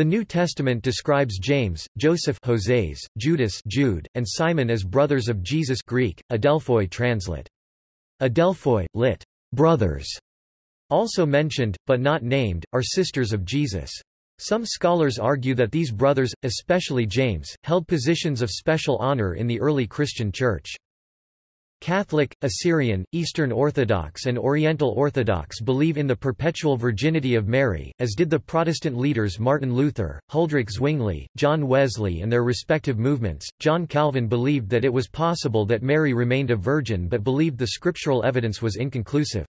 The New Testament describes James, Joseph Joses, Judas Jude, and Simon as brothers of Jesus Greek, Adelphoi translate. Adelphoi, lit. brothers, also mentioned, but not named, are sisters of Jesus. Some scholars argue that these brothers, especially James, held positions of special honor in the early Christian Church. Catholic, Assyrian, Eastern Orthodox and Oriental Orthodox believe in the perpetual virginity of Mary, as did the Protestant leaders Martin Luther, Huldrych Zwingli, John Wesley and their respective movements. John Calvin believed that it was possible that Mary remained a virgin but believed the scriptural evidence was inconclusive.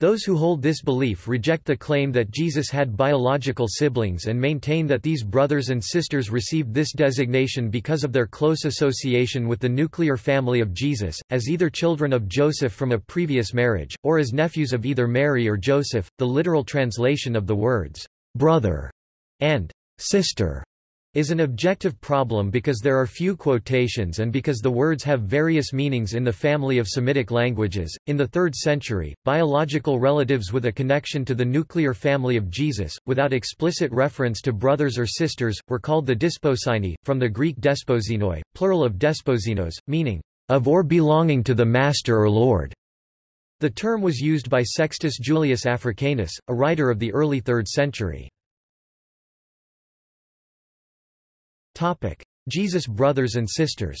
Those who hold this belief reject the claim that Jesus had biological siblings and maintain that these brothers and sisters received this designation because of their close association with the nuclear family of Jesus, as either children of Joseph from a previous marriage, or as nephews of either Mary or Joseph. The literal translation of the words, brother and sister is an objective problem because there are few quotations and because the words have various meanings in the family of Semitic languages. In the 3rd century, biological relatives with a connection to the nuclear family of Jesus, without explicit reference to brothers or sisters, were called the desposini, from the Greek desposinoi, plural of desposinos, meaning of or belonging to the master or lord. The term was used by Sextus Julius Africanus, a writer of the early 3rd century. Topic: Jesus brothers and sisters.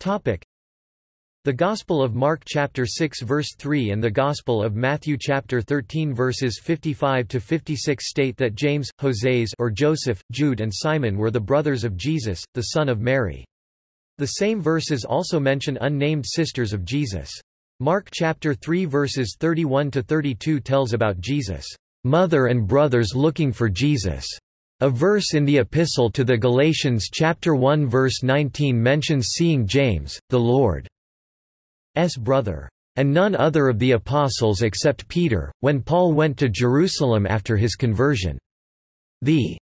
Topic: The Gospel of Mark chapter 6 verse 3 and the Gospel of Matthew chapter 13 verses 55 to 56 state that James, Joses or Joseph, Jude and Simon were the brothers of Jesus, the son of Mary. The same verses also mention unnamed sisters of Jesus. Mark chapter 3 verses 31 to 32 tells about Jesus' mother and brothers looking for Jesus. A verse in the Epistle to the Galatians chapter 1 verse 19 mentions seeing James, the Lord's brother, and none other of the apostles except Peter, when Paul went to Jerusalem after his conversion. The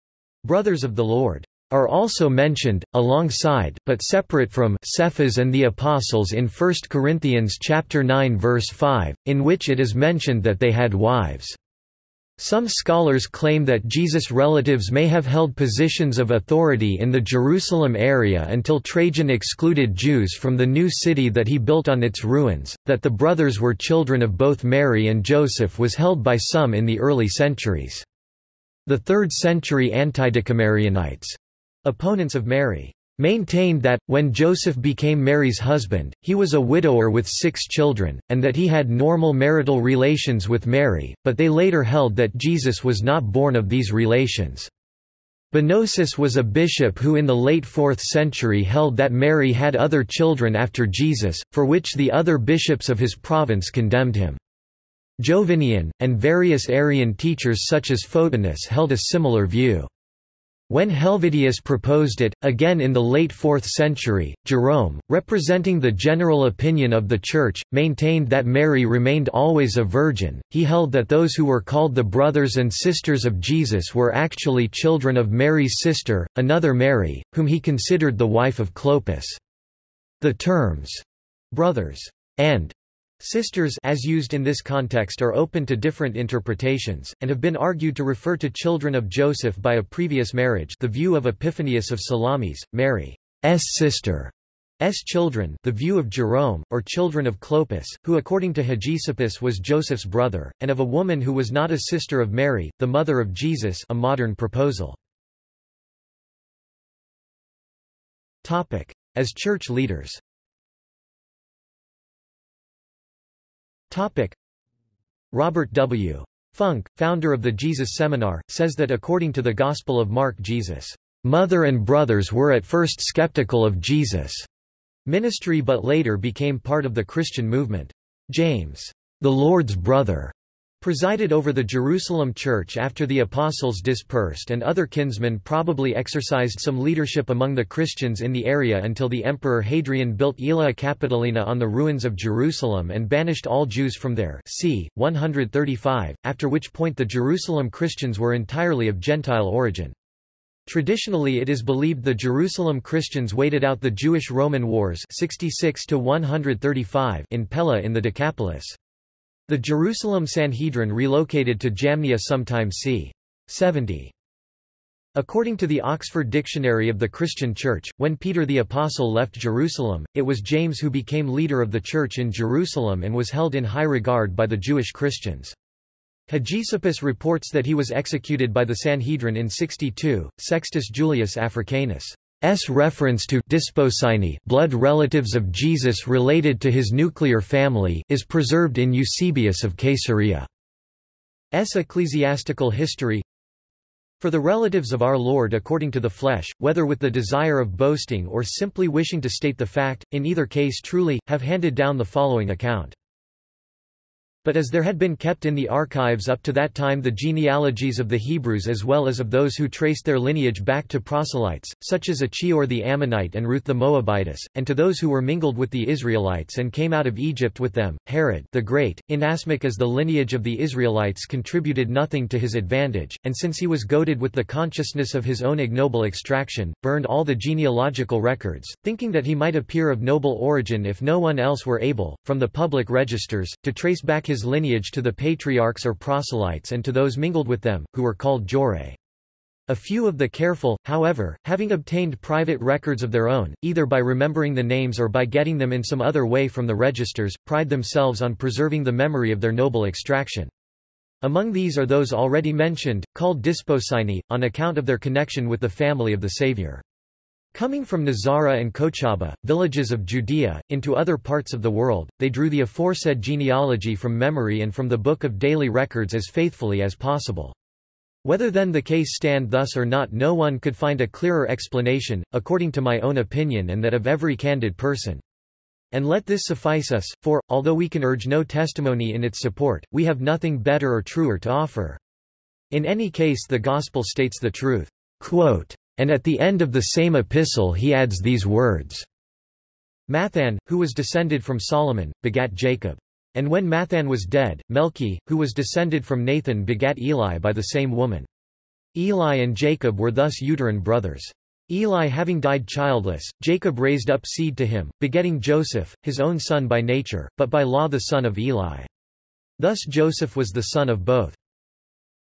brothers of the Lord are also mentioned, alongside, but separate from Cephas and the Apostles in 1 Corinthians chapter 9 verse 5, in which it is mentioned that they had wives. Some scholars claim that Jesus' relatives may have held positions of authority in the Jerusalem area until Trajan excluded Jews from the new city that he built on its ruins, that the brothers were children of both Mary and Joseph was held by some in the early centuries. The 3rd century Antidicomarianites, opponents of Mary, maintained that, when Joseph became Mary's husband, he was a widower with six children, and that he had normal marital relations with Mary, but they later held that Jesus was not born of these relations. Bonosus was a bishop who in the late 4th century held that Mary had other children after Jesus, for which the other bishops of his province condemned him. Jovinian, and various Arian teachers such as Photinus held a similar view. When Helvidius proposed it, again in the late 4th century, Jerome, representing the general opinion of the Church, maintained that Mary remained always a virgin. He held that those who were called the brothers and sisters of Jesus were actually children of Mary's sister, another Mary, whom he considered the wife of Clopas. The terms, brothers, and Sisters as used in this context are open to different interpretations, and have been argued to refer to children of Joseph by a previous marriage the view of Epiphanius of Salamis, Mary's sister, children the view of Jerome, or children of Clopas, who according to Hegesippus was Joseph's brother, and of a woman who was not a sister of Mary, the mother of Jesus a modern proposal. As church leaders Topic. Robert W. Funk, founder of the Jesus Seminar, says that according to the Gospel of Mark Jesus' mother and brothers were at first skeptical of Jesus' ministry but later became part of the Christian movement. James, the Lord's brother, presided over the Jerusalem church after the apostles dispersed and other kinsmen probably exercised some leadership among the Christians in the area until the emperor Hadrian built Aelia Capitolina on the ruins of Jerusalem and banished all Jews from there c. 135, after which point the Jerusalem Christians were entirely of Gentile origin. Traditionally it is believed the Jerusalem Christians waited out the Jewish-Roman Wars 66 in Pella in the Decapolis. The Jerusalem Sanhedrin relocated to Jamnia sometime c. 70. According to the Oxford Dictionary of the Christian Church, when Peter the Apostle left Jerusalem, it was James who became leader of the church in Jerusalem and was held in high regard by the Jewish Christians. Hegesippus reports that he was executed by the Sanhedrin in 62. Sextus Julius Africanus S. reference to desposyni blood relatives of Jesus related to his nuclear family is preserved in Eusebius of Caesarea. S. Ecclesiastical History for the relatives of our Lord according to the flesh, whether with the desire of boasting or simply wishing to state the fact, in either case truly, have handed down the following account. But as there had been kept in the archives up to that time the genealogies of the Hebrews as well as of those who traced their lineage back to proselytes, such as Achior the Ammonite and Ruth the Moabitess, and to those who were mingled with the Israelites and came out of Egypt with them, Herod the Great, inasmuch as the lineage of the Israelites contributed nothing to his advantage, and since he was goaded with the consciousness of his own ignoble extraction, burned all the genealogical records, thinking that he might appear of noble origin if no one else were able, from the public registers, to trace back his lineage to the patriarchs or proselytes and to those mingled with them, who were called Jore. A few of the careful, however, having obtained private records of their own, either by remembering the names or by getting them in some other way from the registers, pride themselves on preserving the memory of their noble extraction. Among these are those already mentioned, called Desposyni, on account of their connection with the family of the Saviour. Coming from Nazara and Kochaba, villages of Judea, into other parts of the world, they drew the aforesaid genealogy from memory and from the book of daily records as faithfully as possible. Whether then the case stand thus or not no one could find a clearer explanation, according to my own opinion and that of every candid person. And let this suffice us, for, although we can urge no testimony in its support, we have nothing better or truer to offer. In any case the Gospel states the truth. Quote, and at the end of the same epistle he adds these words. Mathan, who was descended from Solomon, begat Jacob. And when Mathan was dead, Melchi, who was descended from Nathan begat Eli by the same woman. Eli and Jacob were thus uterine brothers. Eli having died childless, Jacob raised up seed to him, begetting Joseph, his own son by nature, but by law the son of Eli. Thus Joseph was the son of both.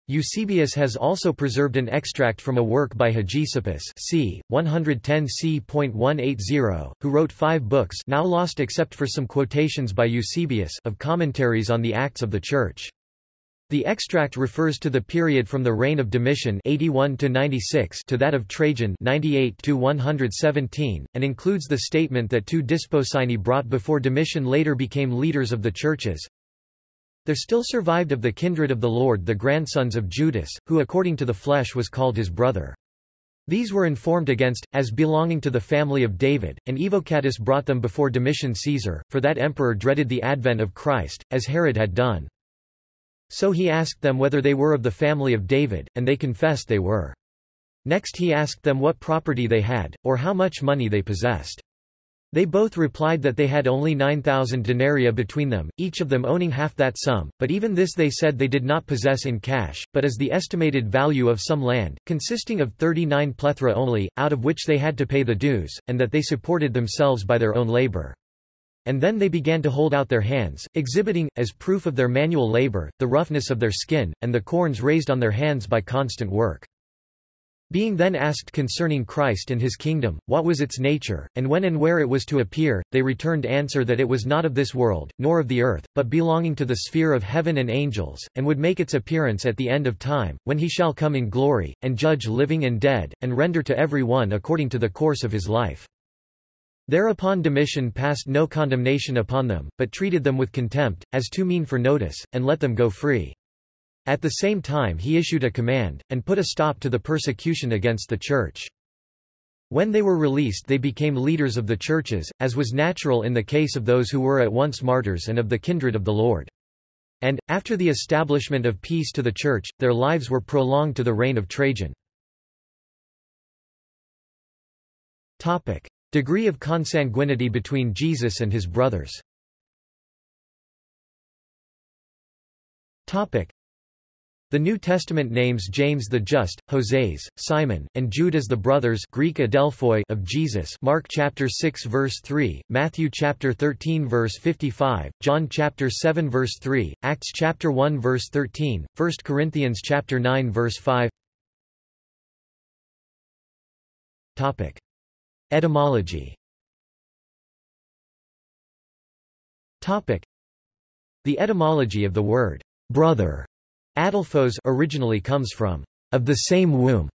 Eusebius has also preserved an extract from a work by Hegesippus c. 110 c.180, who wrote five books now lost except for some quotations by Eusebius of commentaries on the Acts of the Church. The extract refers to the period from the reign of Domitian 81 to 96 to that of Trajan 98 to 117 and includes the statement that two Desposyni brought before Domitian later became leaders of the churches. There still survived of the kindred of the Lord the grandsons of Judas, who according to the flesh was called his brother. These were informed against, as belonging to the family of David, and Evocatus brought them before Domitian Caesar, for that emperor dreaded the advent of Christ, as Herod had done. So he asked them whether they were of the family of David, and they confessed they were. Next he asked them what property they had, or how much money they possessed. They both replied that they had only 9,000 denarii between them, each of them owning half that sum, but even this they said they did not possess in cash, but as the estimated value of some land, consisting of 39 plethra only, out of which they had to pay the dues, and that they supported themselves by their own labor. And then they began to hold out their hands, exhibiting, as proof of their manual labor, the roughness of their skin, and the corns raised on their hands by constant work. Being then asked concerning Christ and his kingdom, what was its nature, and when and where it was to appear, they returned answer that it was not of this world, nor of the earth, but belonging to the sphere of heaven and angels, and would make its appearance at the end of time, when he shall come in glory, and judge living and dead, and render to every one according to the course of his life. Thereupon Domitian passed no condemnation upon them, but treated them with contempt, as too mean for notice, and let them go free. At the same time he issued a command, and put a stop to the persecution against the Church. When they were released they became leaders of the churches, as was natural in the case of those who were at once martyrs and of the kindred of the Lord. And, after the establishment of peace to the Church, their lives were prolonged to the reign of Trajan. Topic. Degree of consanguinity between Jesus and his brothers Topic. The New Testament names James the Just, Hoseas, Simon, and Jude as the brothers Greek Adelphoi of Jesus Mark chapter 6 verse 3, Matthew chapter 13 verse 55, John chapter 7 verse 3, Acts chapter 1 verse 13, 1 Corinthians chapter 9 verse 5 Topic. Etymology Topic. The etymology of the word brother Adelphos originally comes from of the same womb.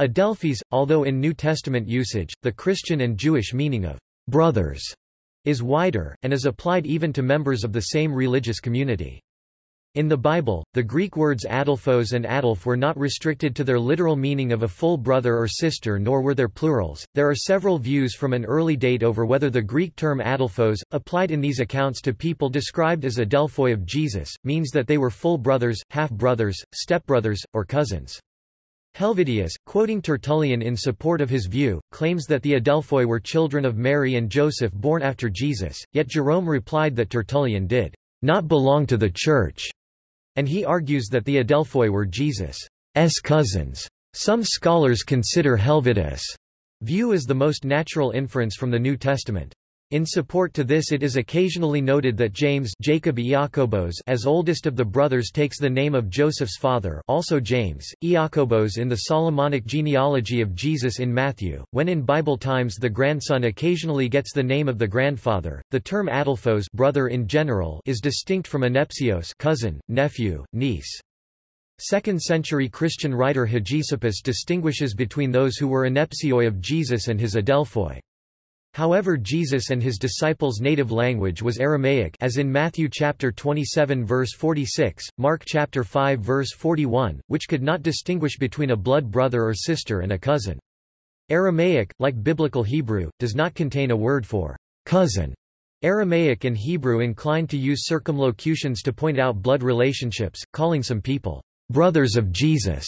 Adelphis, although in New Testament usage, the Christian and Jewish meaning of brothers is wider, and is applied even to members of the same religious community. In the Bible, the Greek words adelphos and adelph were not restricted to their literal meaning of a full brother or sister nor were their plurals. There are several views from an early date over whether the Greek term adelphos, applied in these accounts to people described as adelphoi of Jesus, means that they were full brothers, half-brothers, stepbrothers, or cousins. Helvidius, quoting Tertullian in support of his view, claims that the Adelphoi were children of Mary and Joseph born after Jesus, yet Jerome replied that Tertullian did not belong to the Church and he argues that the Adelphoi were Jesus' cousins. Some scholars consider Helvidius' view as the most natural inference from the New Testament. In support to this it is occasionally noted that James Jacob Iacobos as oldest of the brothers takes the name of Joseph's father also James, Iacobos in the Solomonic genealogy of Jesus in Matthew. When in Bible times the grandson occasionally gets the name of the grandfather, the term adelphos brother in general is distinct from anepsios cousin, nephew, niece. Second-century Christian writer Hegesippus distinguishes between those who were anepsioi of Jesus and his adelphoi. However Jesus and his disciples' native language was Aramaic as in Matthew chapter 27 verse 46, Mark chapter 5 verse 41, which could not distinguish between a blood brother or sister and a cousin. Aramaic, like Biblical Hebrew, does not contain a word for cousin. Aramaic and Hebrew incline to use circumlocutions to point out blood relationships, calling some people brothers of Jesus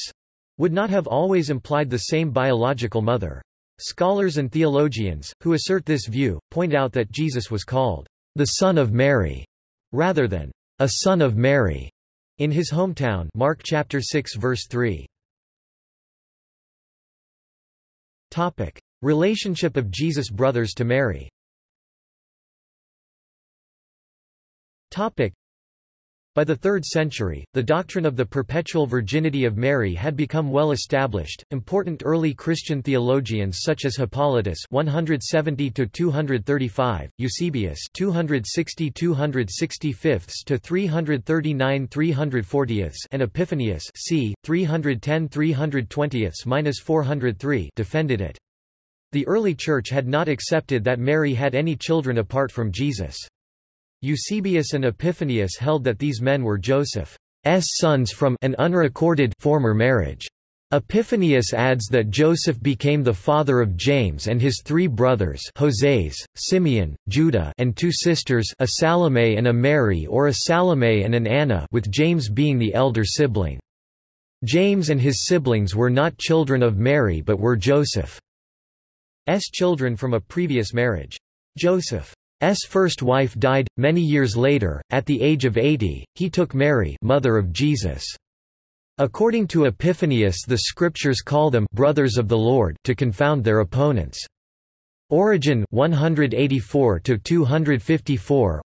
would not have always implied the same biological mother. Scholars and theologians, who assert this view, point out that Jesus was called the Son of Mary, rather than a Son of Mary, in his hometown Mark chapter 6 verse 3. Topic: Relationship of Jesus' brothers to Mary. Topic: by the 3rd century, the doctrine of the perpetual virginity of Mary had become well established. Important early Christian theologians such as Hippolytus (170–235), Eusebius (260–265 to 339–340), and Epiphanius (c. 310–320–403) defended it. The early Church had not accepted that Mary had any children apart from Jesus. Eusebius and Epiphanius held that these men were Joseph's sons from an unrecorded former marriage. Epiphanius adds that Joseph became the father of James and his three brothers Hoseas, Simeon, Judah and two sisters a Salome and a Mary or a Salome and an Anna with James being the elder sibling. James and his siblings were not children of Mary but were Joseph's children from a previous marriage. Joseph S first wife died, many years later, at the age of 80, he took Mary mother of Jesus. According to Epiphanius the scriptures call them brothers of the Lord to confound their opponents. Origen 184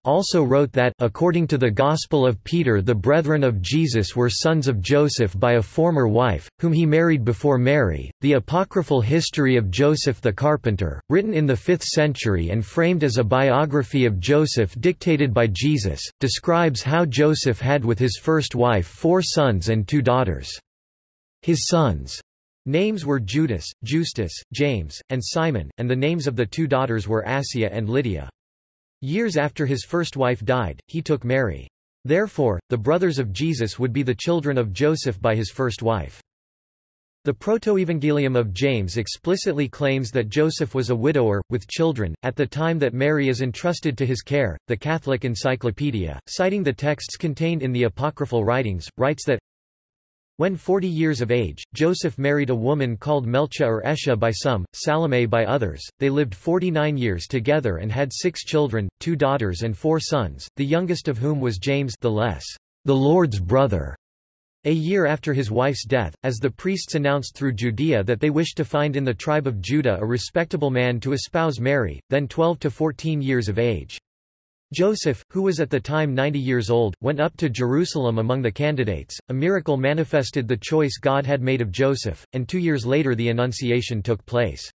also wrote that, according to the Gospel of Peter the brethren of Jesus were sons of Joseph by a former wife, whom he married before Mary. The apocryphal history of Joseph the carpenter, written in the 5th century and framed as a biography of Joseph dictated by Jesus, describes how Joseph had with his first wife four sons and two daughters. His sons Names were Judas, Justus, James, and Simon, and the names of the two daughters were Assia and Lydia. Years after his first wife died, he took Mary. Therefore, the brothers of Jesus would be the children of Joseph by his first wife. The Protoevangelium of James explicitly claims that Joseph was a widower, with children, at the time that Mary is entrusted to his care. The Catholic Encyclopedia, citing the texts contained in the apocryphal writings, writes that when 40 years of age, Joseph married a woman called Melcha or Esha by some, Salome by others. They lived 49 years together and had six children, two daughters and four sons, the youngest of whom was James the less, the Lord's brother. A year after his wife's death, as the priests announced through Judea that they wished to find in the tribe of Judah a respectable man to espouse Mary, then 12 to 14 years of age. Joseph, who was at the time 90 years old, went up to Jerusalem among the candidates. A miracle manifested the choice God had made of Joseph, and two years later the Annunciation took place.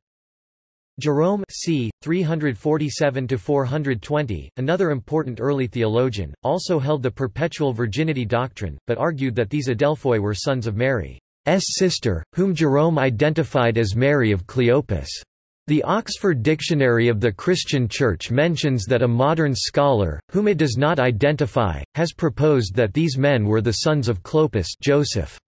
Jerome c. 347–420, another important early theologian, also held the perpetual virginity doctrine, but argued that these Adelphoi were sons of Mary's sister, whom Jerome identified as Mary of Cleopas. The Oxford Dictionary of the Christian Church mentions that a modern scholar, whom it does not identify, has proposed that these men were the sons of Clopas Joseph.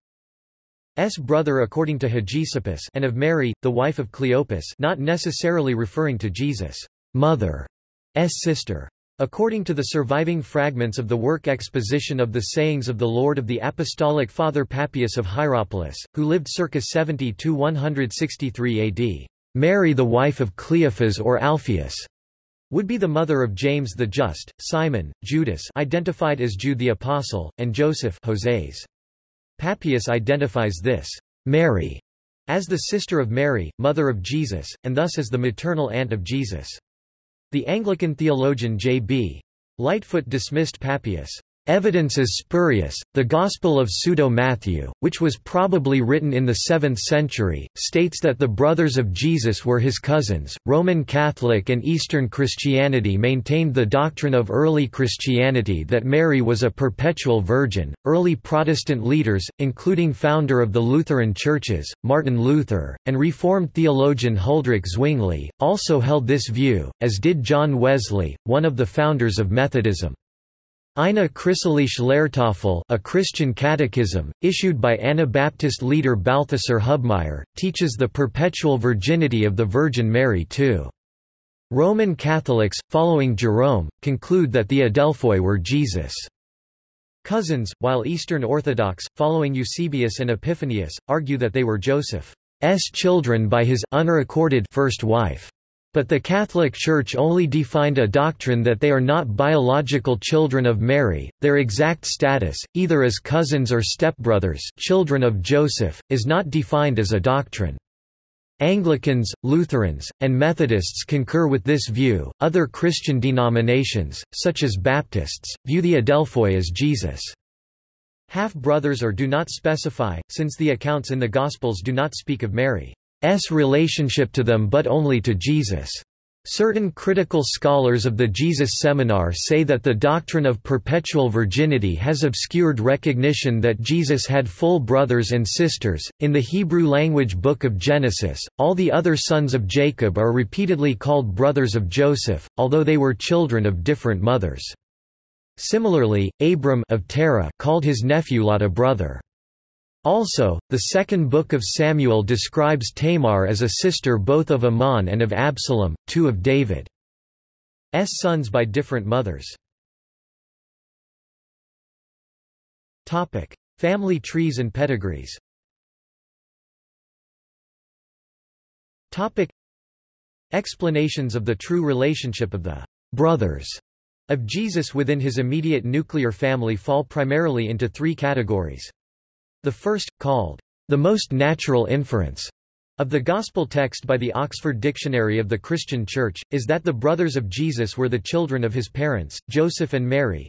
S brother according to Hegesippus and of Mary, the wife of Cleopas not necessarily referring to Jesus' mother, S sister. According to the surviving fragments of the work Exposition of the Sayings of the Lord of the Apostolic Father Papias of Hierapolis, who lived circa 70–163 AD, Mary the wife of Cleophas or Alphaeus would be the mother of James the Just, Simon, Judas identified as Jude the Apostle, and Joseph Hoseas. Papias identifies this Mary as the sister of Mary, mother of Jesus, and thus as the maternal aunt of Jesus. The Anglican theologian J.B. Lightfoot dismissed Papias' Evidence is spurious. The Gospel of Pseudo-Matthew, which was probably written in the 7th century, states that the brothers of Jesus were his cousins. Roman Catholic and Eastern Christianity maintained the doctrine of early Christianity that Mary was a perpetual virgin. Early Protestant leaders, including founder of the Lutheran churches, Martin Luther, and Reformed theologian Huldrych Zwingli, also held this view, as did John Wesley, one of the founders of Methodism. Eine christliche Lehrtafel a Christian catechism, issued by Anabaptist leader Balthasar Hubmaier, teaches the perpetual virginity of the Virgin Mary too. Roman Catholics, following Jerome, conclude that the Adelphoi were Jesus' cousins, while Eastern Orthodox, following Eusebius and Epiphanius, argue that they were Joseph's children by his unrecorded first wife. But the Catholic Church only defined a doctrine that they are not biological children of Mary, their exact status, either as cousins or stepbrothers children of Joseph, is not defined as a doctrine. Anglicans, Lutherans, and Methodists concur with this view. Other Christian denominations, such as Baptists, view the Adelphoi as Jesus' half-brothers or do not specify, since the accounts in the Gospels do not speak of Mary. S relationship to them but only to Jesus. Certain critical scholars of the Jesus Seminar say that the doctrine of perpetual virginity has obscured recognition that Jesus had full brothers and sisters. In the Hebrew language book of Genesis, all the other sons of Jacob are repeatedly called brothers of Joseph, although they were children of different mothers. Similarly, Abram of Terah called his nephew Lot a brother. Also, the second book of Samuel describes Tamar as a sister both of Amnon and of Absalom, two of David's sons by different mothers. Topic: Family trees and pedigrees. Topic: Explanations of the true relationship of the brothers of Jesus within his immediate nuclear family fall primarily into three categories. The first, called the most natural inference of the Gospel text by the Oxford Dictionary of the Christian Church, is that the brothers of Jesus were the children of his parents, Joseph and Mary.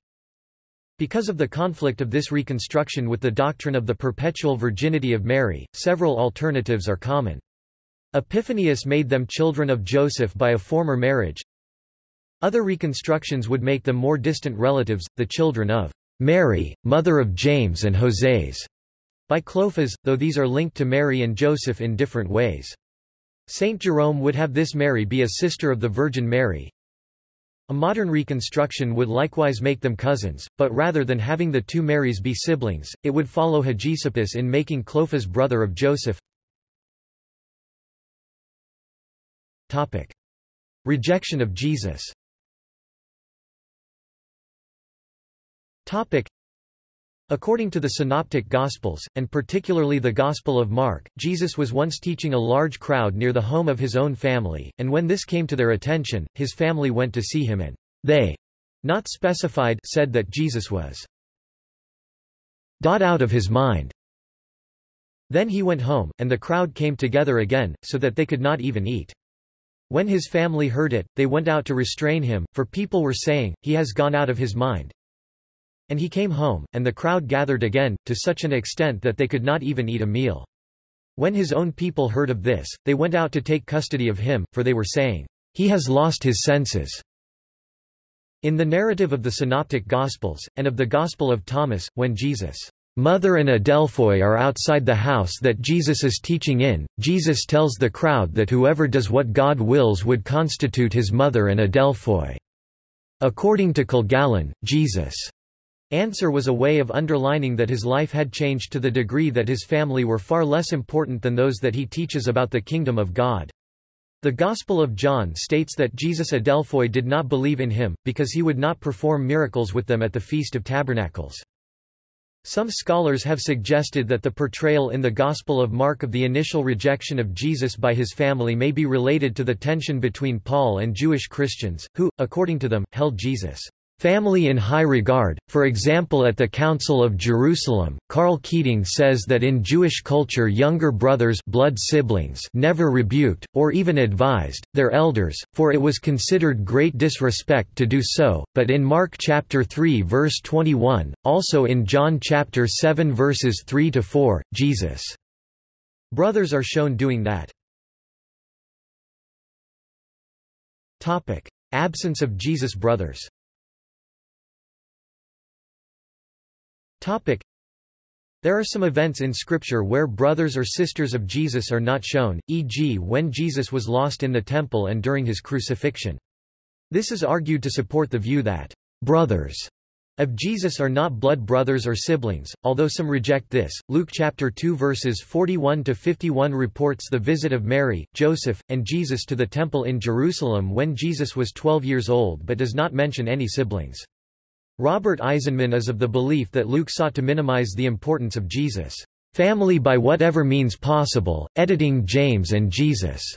Because of the conflict of this reconstruction with the doctrine of the perpetual virginity of Mary, several alternatives are common. Epiphanius made them children of Joseph by a former marriage. Other reconstructions would make them more distant relatives, the children of Mary, mother of James and Hoseas by Clophas, though these are linked to Mary and Joseph in different ways. Saint Jerome would have this Mary be a sister of the Virgin Mary. A modern reconstruction would likewise make them cousins, but rather than having the two Marys be siblings, it would follow Hegesippus in making Clophas brother of Joseph. Topic. Rejection of Jesus Topic. According to the Synoptic Gospels, and particularly the Gospel of Mark, Jesus was once teaching a large crowd near the home of his own family, and when this came to their attention, his family went to see him and they, not specified, said that Jesus was out of his mind. Then he went home, and the crowd came together again, so that they could not even eat. When his family heard it, they went out to restrain him, for people were saying, He has gone out of his mind. And he came home, and the crowd gathered again, to such an extent that they could not even eat a meal. When his own people heard of this, they went out to take custody of him, for they were saying, He has lost his senses. In the narrative of the Synoptic Gospels, and of the Gospel of Thomas, when Jesus' mother and Adelphoi are outside the house that Jesus is teaching in, Jesus tells the crowd that whoever does what God wills would constitute his mother and Adelphoi. According to Kilgallen, Jesus' answer was a way of underlining that his life had changed to the degree that his family were far less important than those that he teaches about the kingdom of God. The Gospel of John states that Jesus Adelphoi did not believe in him, because he would not perform miracles with them at the Feast of Tabernacles. Some scholars have suggested that the portrayal in the Gospel of Mark of the initial rejection of Jesus by his family may be related to the tension between Paul and Jewish Christians, who, according to them, held Jesus' Family in high regard, for example at the Council of Jerusalem, Karl Keating says that in Jewish culture younger brothers blood siblings never rebuked, or even advised, their elders, for it was considered great disrespect to do so, but in Mark chapter 3 verse 21, also in John chapter 7 verses 3 to 4, Jesus' brothers are shown doing that. Absence of Jesus' brothers Topic. There are some events in Scripture where brothers or sisters of Jesus are not shown, e.g. when Jesus was lost in the temple and during his crucifixion. This is argued to support the view that brothers of Jesus are not blood brothers or siblings, although some reject this. Luke chapter 2 verses 41 to 51 reports the visit of Mary, Joseph, and Jesus to the temple in Jerusalem when Jesus was 12 years old but does not mention any siblings. Robert Eisenman is of the belief that Luke sought to minimize the importance of Jesus' family by whatever means possible, editing James and Jesus'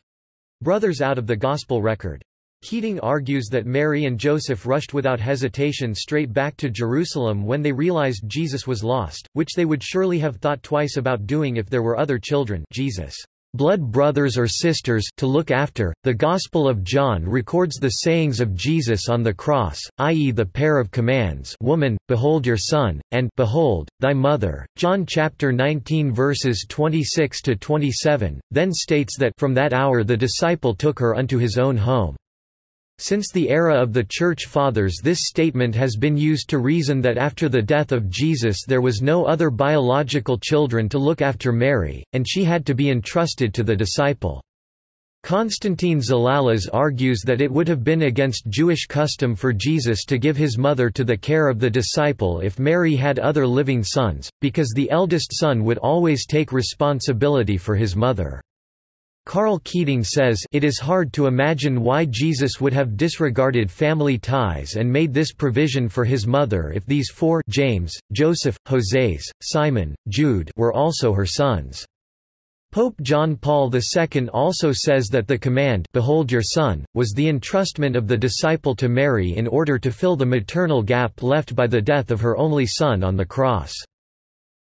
brothers out of the Gospel record. Keating argues that Mary and Joseph rushed without hesitation straight back to Jerusalem when they realized Jesus was lost, which they would surely have thought twice about doing if there were other children Jesus' blood brothers or sisters to look after. The Gospel of John records the sayings of Jesus on the cross, i.e. the pair of commands Woman, behold your son, and Behold, thy mother. John chapter 19 verses 26 to 27, then states that from that hour the disciple took her unto his own home. Since the era of the Church Fathers this statement has been used to reason that after the death of Jesus there was no other biological children to look after Mary, and she had to be entrusted to the disciple. Constantine Zalalas argues that it would have been against Jewish custom for Jesus to give his mother to the care of the disciple if Mary had other living sons, because the eldest son would always take responsibility for his mother. Karl Keating says it is hard to imagine why Jesus would have disregarded family ties and made this provision for his mother if these four James, Joseph, Hoseas, Simon, Jude were also her sons. Pope John Paul II also says that the command Behold your son, was the entrustment of the disciple to Mary in order to fill the maternal gap left by the death of her only son on the cross.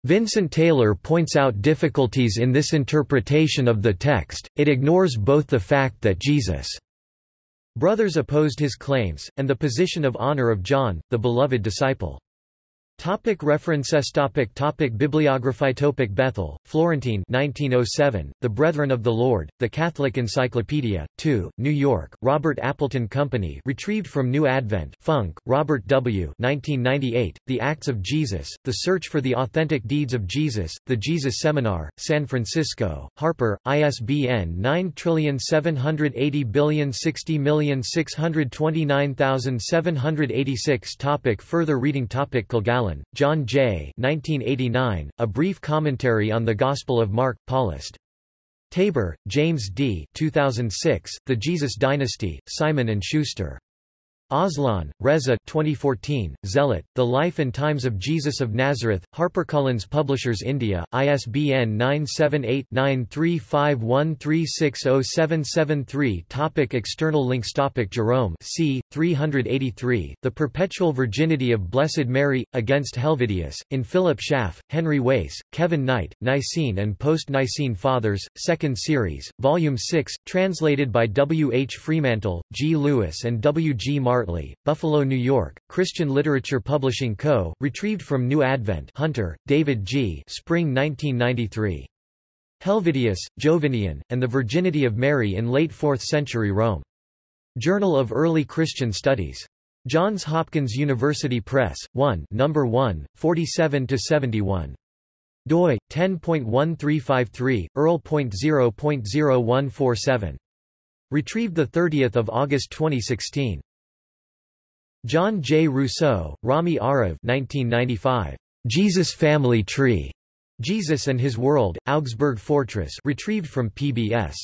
Vincent Taylor points out difficulties in this interpretation of the text, it ignores both the fact that Jesus' brothers opposed his claims, and the position of honor of John, the beloved disciple. Topic references topic topic Bibliography topic Bechtel, Florentine 1907, The Brethren of the Lord, The Catholic Encyclopedia, 2, New York, Robert Appleton Company retrieved from New Advent Funk, Robert W. 1998, The Acts of Jesus, The Search for the Authentic Deeds of Jesus, The Jesus Seminar, San Francisco, Harper, ISBN 978060629,786 Topic Further reading topic Kilgallen Allen, John J. 1989, A Brief Commentary on the Gospel of Mark, Paulist. Tabor, James D. 2006, The Jesus Dynasty, Simon & Schuster. Aslan, Reza 2014, Zealot, The Life and Times of Jesus of Nazareth, HarperCollins Publishers India, ISBN 978-9351360773 Topic External links Topic Jerome c. 383, The Perpetual Virginity of Blessed Mary, Against Helvidius, in Philip Schaff, Henry Wace, Kevin Knight, Nicene and Post-Nicene Fathers, 2nd Series, Volume 6, translated by W. H. Fremantle, G. Lewis and W. G. Martley, Buffalo, New York, Christian Literature Publishing Co., retrieved from New Advent Hunter, David G. Spring 1993. Helvidius, Jovinian, and the Virginity of Mary in Late 4th Century Rome. Journal of Early Christian Studies. Johns Hopkins University Press, 1 No. 1, 47–71. doi, 10.1353, Earl.0.0147. Retrieved 30 August 2016. John J. Rousseau, Rami Arav 1995. Jesus Family Tree. Jesus and His World, Augsburg Fortress retrieved from PBS.